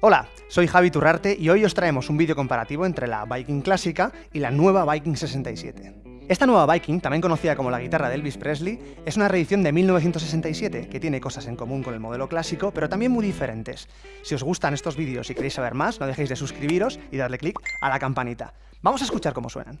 Hola, soy Javi Turrarte y hoy os traemos un vídeo comparativo entre la Viking clásica y la nueva Viking 67. Esta nueva Viking, también conocida como la guitarra de Elvis Presley, es una reedición de 1967 que tiene cosas en común con el modelo clásico, pero también muy diferentes. Si os gustan estos vídeos y queréis saber más, no dejéis de suscribiros y darle clic a la campanita. Vamos a escuchar cómo suenan.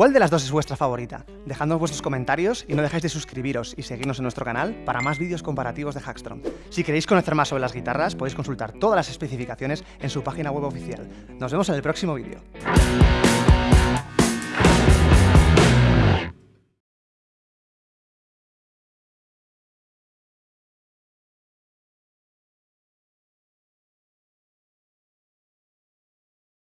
¿Cuál de las dos es vuestra favorita? Dejadnos vuestros comentarios y no dejáis de suscribiros y seguirnos en nuestro canal para más vídeos comparativos de Hackstrom. Si queréis conocer más sobre las guitarras, podéis consultar todas las especificaciones en su página web oficial. Nos vemos en el próximo vídeo.